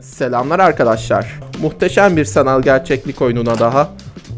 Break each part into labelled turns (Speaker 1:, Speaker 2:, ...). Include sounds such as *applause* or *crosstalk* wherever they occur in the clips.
Speaker 1: Selamlar arkadaşlar. Muhteşem bir sanal gerçeklik oyununa daha.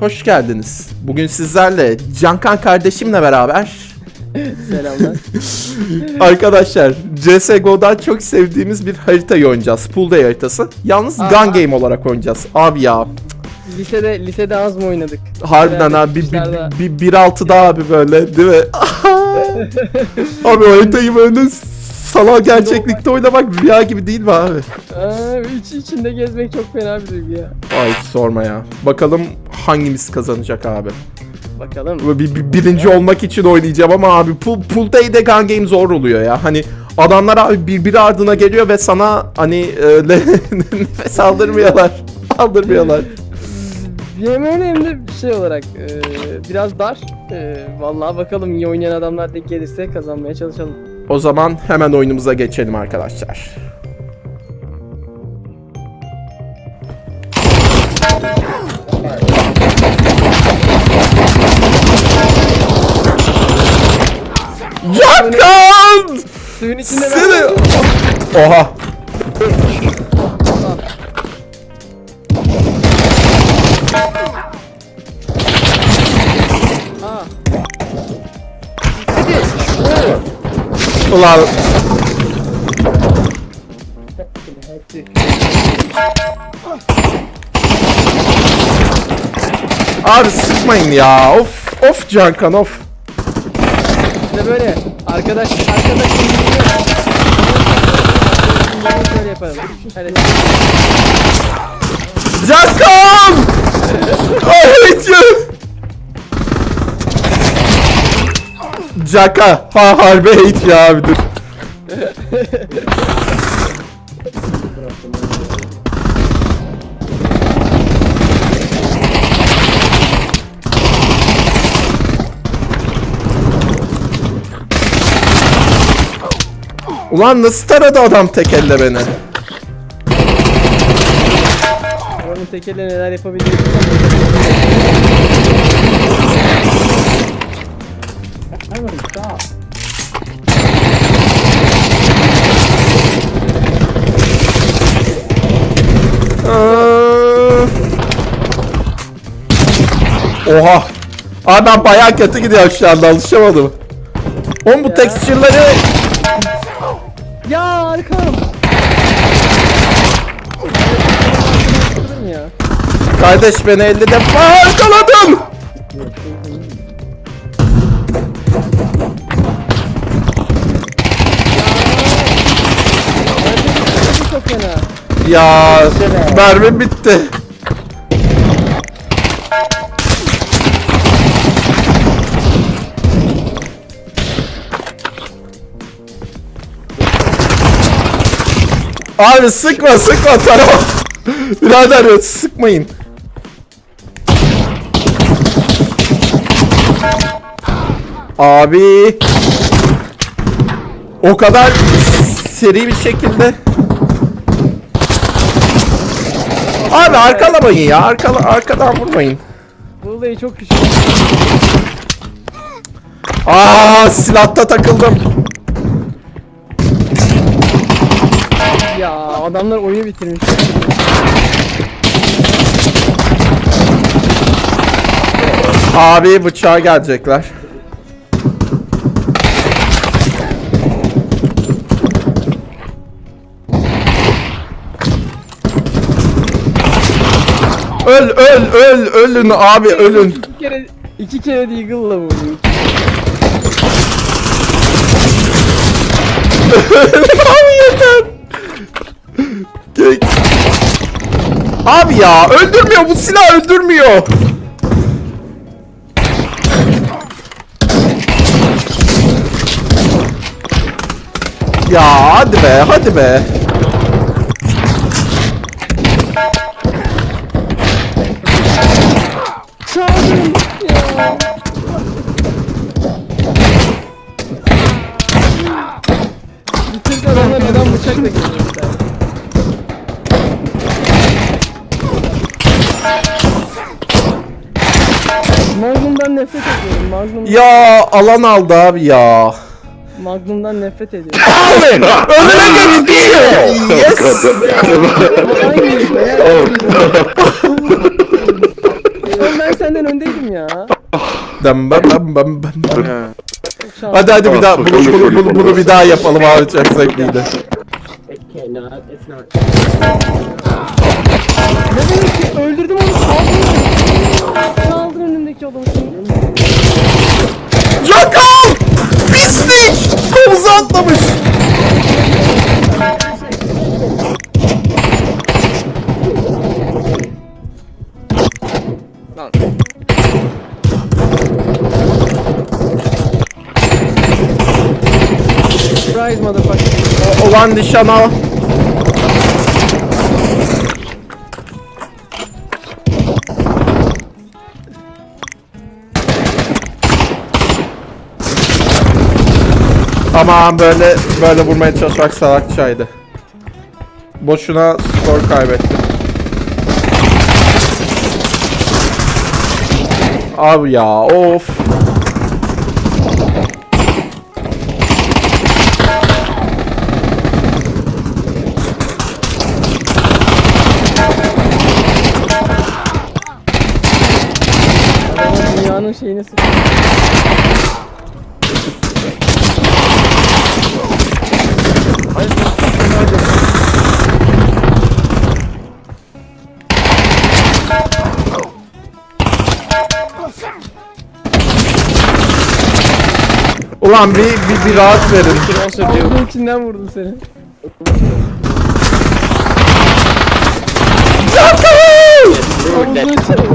Speaker 1: Hoş geldiniz. Bugün sizlerle Cankan kardeşimle beraber
Speaker 2: Selamlar. *laughs*
Speaker 1: arkadaşlar CSGO'dan çok sevdiğimiz bir haritayı oynayacağız. Pool Day haritası. Yalnız
Speaker 2: Aha.
Speaker 1: gun game olarak oynayacağız. Abi ya
Speaker 2: lisede lisede az mı oynadık?
Speaker 1: harbiden abi bir, bir, bir, bir altı daha abi böyle değil mi? *laughs* abi haritayı böyle sanal gerçeklikte oynamak rüya gibi değil mi abi?
Speaker 2: Aa, iç içinde gezmek çok fena bir duygu ya.
Speaker 1: Ay sorma ya. Bakalım hangimiz kazanacak abi.
Speaker 2: Bakalım.
Speaker 1: Bir, bir- birinci olmak için oynayacağım ama abi pool, pool day'de gun game zor oluyor ya. Hani adamlar abi birbiri ardına geliyor ve sana hani *laughs* öyle nefes aldırmıyorlar. *laughs* Aldırmıyorlar.
Speaker 2: Hem öyle hem de şey olarak e, biraz dar. E, vallahi bakalım iyi oynayan adamlar denk gelirse kazanmaya çalışalım.
Speaker 1: O zaman hemen oyunumuza geçelim arkadaşlar. Yakan!
Speaker 2: Suyun içinde
Speaker 1: Seni... Oha! Ulan Abi sıkmayın ya. Of of Cankan of.
Speaker 2: işte böyle arkadaş arkadaş şöyle yapalım. Hadi.
Speaker 1: Caka. Ha harbi hate ya abi dur. Ulan nasıl taradı adam tek elle beni?
Speaker 2: Onun tekerle neler yapabildiğini
Speaker 1: Aa. Oha. Ben bayağı kötü gidiyorum şu anda alışamadım. Oğlum bu texture'ları
Speaker 2: Ya arkam.
Speaker 1: kardeş beni 50 defa Ya mermi bitti. Abi sıkma sıkma taraf. *laughs* Birader sıkmayın. Abi. O kadar seri bir şekilde. Abi arkalamayın ya. Arkala, arkadan vurmayın.
Speaker 2: Olayı çok güçlü.
Speaker 1: Aa silahta takıldım.
Speaker 2: Ya adamlar oyunu bitirmiş.
Speaker 1: Abi bıçağa gelecekler. Öl öl öl ölün abi ölün.
Speaker 2: İki kere iki kere de Eagle'la vurdum.
Speaker 1: abi yeter. Abi ya öldürmüyor bu silah öldürmüyor. Ya hadi be hadi be.
Speaker 2: Ya
Speaker 1: alan aldı abi ya.
Speaker 2: Magnum'dan nefret ediyorum.
Speaker 1: Önüne geçti. Yes.
Speaker 2: Aynıyız be. Oğlum ben senden öndeydim ya.
Speaker 1: Dam bam bam bam bam. Hadi hadi bir daha bunu, bunu, bunu, bunu bir daha yapalım abi çok zevkliydi.
Speaker 3: It cannot. It's not.
Speaker 2: Ne demek ki öldürdüm onu saldırın. Adamı şimdi.
Speaker 1: Yakal! Pislik! Komuza atlamış.
Speaker 2: Lan. Surprise motherfucker.
Speaker 1: Olan nişan al. Aman böyle böyle vurmaya çalışmak salakçaydı. Boşuna skor kaybettim. Abi ya of.
Speaker 2: Dünyanın şeyini.
Speaker 1: Ulan bir, bir, bir rahat verin.
Speaker 2: Ağzının içinden vurdum seni. Ağzının içinden.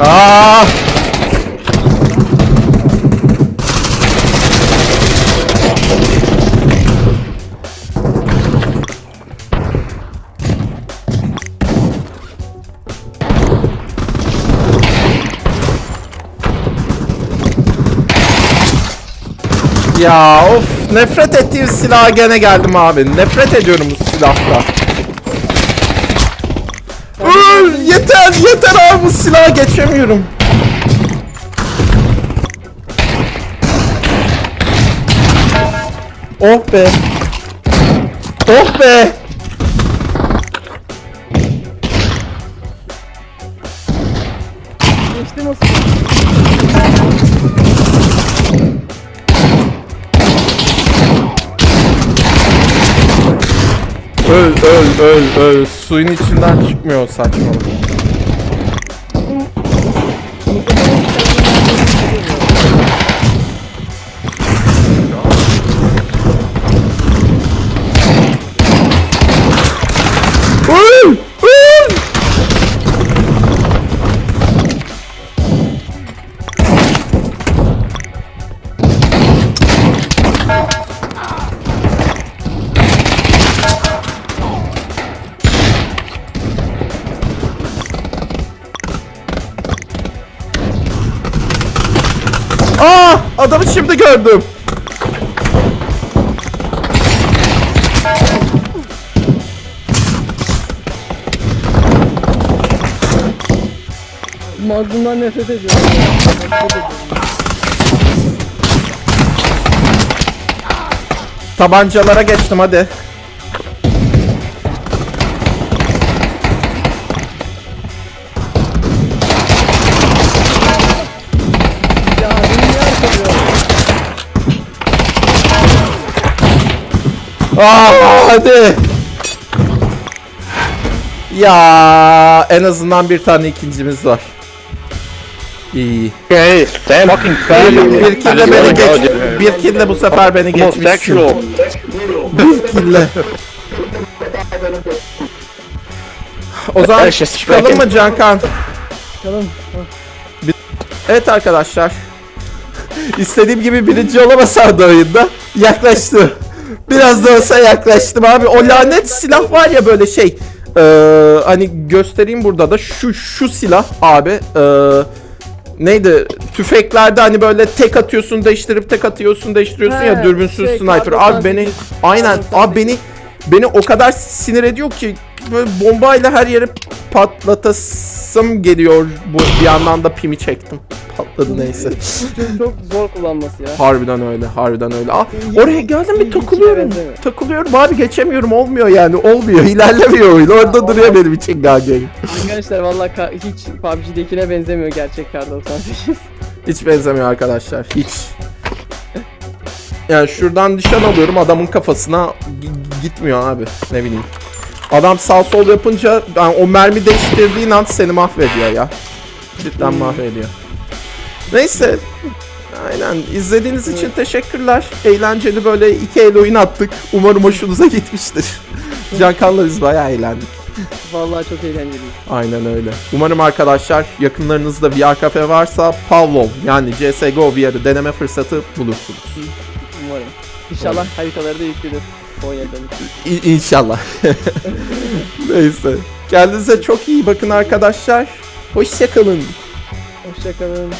Speaker 1: Aa! Ya of nefret ettiğim silaha gene geldim abi. Nefret ediyorum bu silahta. Öl, yeter yeter abi bu silaha geçemiyorum. Oh be. Oh be.
Speaker 2: Geçti nasıl?
Speaker 1: Öl öl öl öl. Suyun içinden çıkmıyor saçmalık. Aa! Adamı şimdi gördüm.
Speaker 2: Magnum'dan nefret ediyorum. Nefret ediyorum.
Speaker 1: Tabancalara geçtim hadi. Aa, hadi. Ya en azından bir tane ikincimiz var. İyi.
Speaker 4: Okay, damn fucking
Speaker 1: Bir, bir
Speaker 4: I
Speaker 1: kille
Speaker 4: just
Speaker 1: beni geç.
Speaker 4: dude.
Speaker 1: Bir kille bu sefer beni geçmişsin.
Speaker 4: Homosexual.
Speaker 1: Bir kille. O zaman çıkalım mı Cankan?
Speaker 2: Bakalım.
Speaker 1: Evet arkadaşlar. *laughs* İstediğim gibi birinci olamasam da oyunda yaklaştım. Biraz da olsa yaklaştım abi. O lanet silah var ya böyle şey. Ee, hani göstereyim burada da şu şu silah abi. Ee, neydi? Tüfeklerde hani böyle tek atıyorsun değiştirip tek atıyorsun değiştiriyorsun ya
Speaker 2: He,
Speaker 1: dürbünsüz
Speaker 2: şey,
Speaker 1: sniper. Abi beni
Speaker 2: 98.
Speaker 1: aynen
Speaker 2: Kar
Speaker 1: abi beni beni o kadar sinir ediyor ki böyle bombayla her yeri patlatasım geliyor. Bu bir yandan da pimi çektim. Patladı neyse.
Speaker 2: Çok, çok zor kullanması ya.
Speaker 1: Harbiden öyle, harbiden öyle. Aa, oraya geldim bir
Speaker 2: Hiç
Speaker 1: takılıyorum. Takılıyorum abi geçemiyorum olmuyor yani olmuyor ilerlemiyor oyun orada
Speaker 2: Aa,
Speaker 1: duruyor benim için Game.
Speaker 2: Arkadaşlar vallahi hiç PUBG'dekine benzemiyor gerçek kar 98.
Speaker 1: Hiç benzemiyor arkadaşlar hiç. Yani şuradan nişan alıyorum adamın kafasına gitmiyor abi ne bileyim. Adam sağ sol yapınca yani o mermi değiştirdiğin an seni mahvediyor ya. Cidden
Speaker 2: Hmm.
Speaker 1: mahvediyor. Neyse. Aynen. İzlediğiniz için teşekkürler. Eğlenceli böyle iki el oyun attık. Umarım hoşunuza gitmiştir. *laughs* Cankan'la biz bayağı eğlendik.
Speaker 2: vallahi çok eğlenceli.
Speaker 1: Aynen öyle. Umarım arkadaşlar yakınlarınızda VR kafe varsa Pavlov yani CSGO VR'ı deneme fırsatı bulursunuz.
Speaker 2: Umarım. İnşallah haritaları da yüklenir.
Speaker 1: İ- İnşallah. *laughs* Neyse. Kendinize çok iyi bakın arkadaşlar. Hoşçakalın.
Speaker 2: Hoşçakalın.